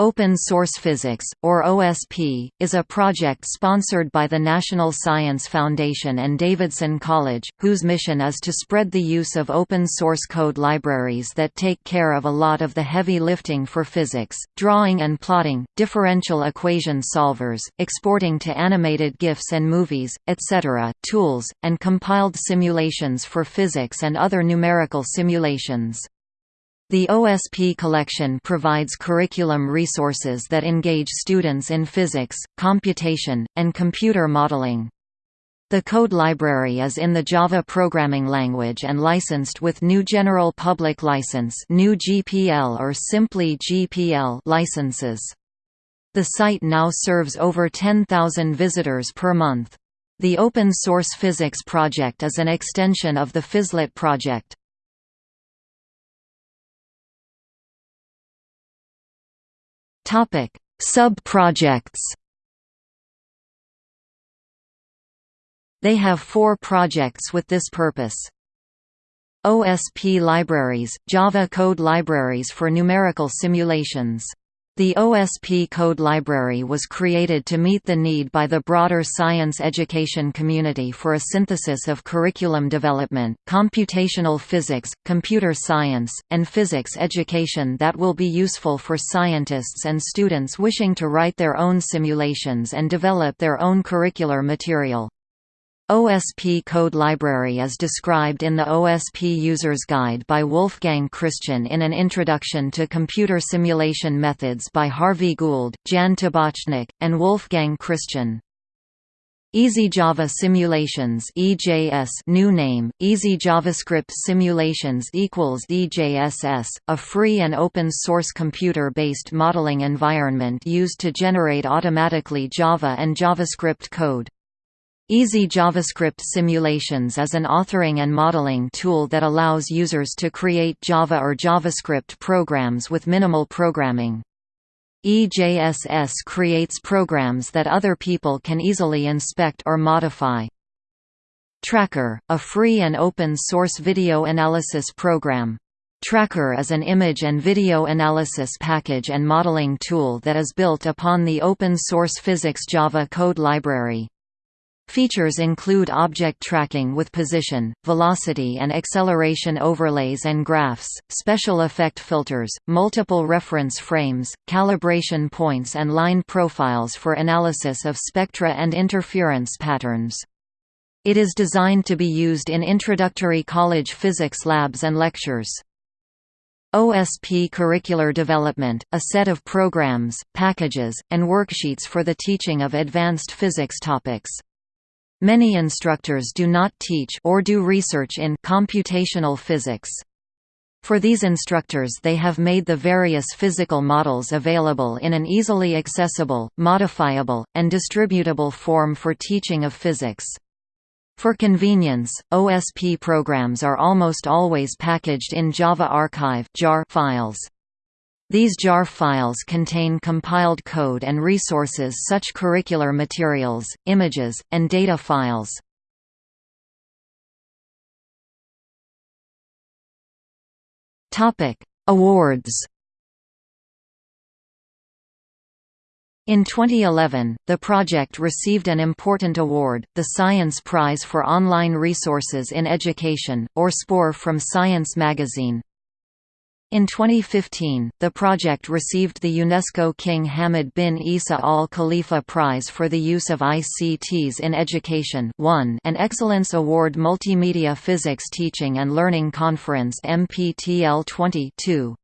Open Source Physics, or OSP, is a project sponsored by the National Science Foundation and Davidson College, whose mission is to spread the use of open source code libraries that take care of a lot of the heavy lifting for physics, drawing and plotting, differential equation solvers, exporting to animated GIFs and movies, etc., tools, and compiled simulations for physics and other numerical simulations. The OSP collection provides curriculum resources that engage students in physics, computation, and computer modeling. The code library is in the Java programming language and licensed with GNU General Public License GNU GPL or simply GPL licenses. The site now serves over 10,000 visitors per month. The Open Source Physics project is an extension of the Physlet project. Topic: Sub-projects. They have four projects with this purpose. OSP libraries, Java code libraries for numerical simulations the OSP code library was created to meet the need by the broader science education community for a synthesis of curriculum development, computational physics, computer science, and physics education that will be useful for scientists and students wishing to write their own simulations and develop their own curricular material. OSP code library is described in the OSP User's Guide by Wolfgang Christian in an Introduction to Computer Simulation Methods by Harvey Gould, Jan Tobochnik, and Wolfgang Christian. Easy Java Simulations EJS new name Easy JavaScript Simulations equals EJSS a free and open source computer based modeling environment used to generate automatically Java and JavaScript code Easy JavaScript Simulations is an authoring and modeling tool that allows users to create Java or JavaScript programs with minimal programming. EJSS creates programs that other people can easily inspect or modify. Tracker, a free and open-source video analysis program. Tracker is an image and video analysis package and modeling tool that is built upon the open-source Physics Java code library. Features include object tracking with position, velocity and acceleration overlays and graphs, special effect filters, multiple reference frames, calibration points and line profiles for analysis of spectra and interference patterns. It is designed to be used in introductory college physics labs and lectures. OSP Curricular Development, a set of programs, packages, and worksheets for the teaching of advanced physics topics. Many instructors do not teach or do research in computational physics. For these instructors they have made the various physical models available in an easily accessible, modifiable, and distributable form for teaching of physics. For convenience, OSP programs are almost always packaged in Java Archive files. These JAR files contain compiled code and resources such curricular materials, images, and data files. Awards In 2011, the project received an important award, the Science Prize for Online Resources in Education, or SPORE from Science magazine. In 2015, the project received the UNESCO King Hamad bin Isa Al Khalifa Prize for the use of ICTs in education and Excellence Award Multimedia Physics Teaching and Learning Conference MPTL 20 2.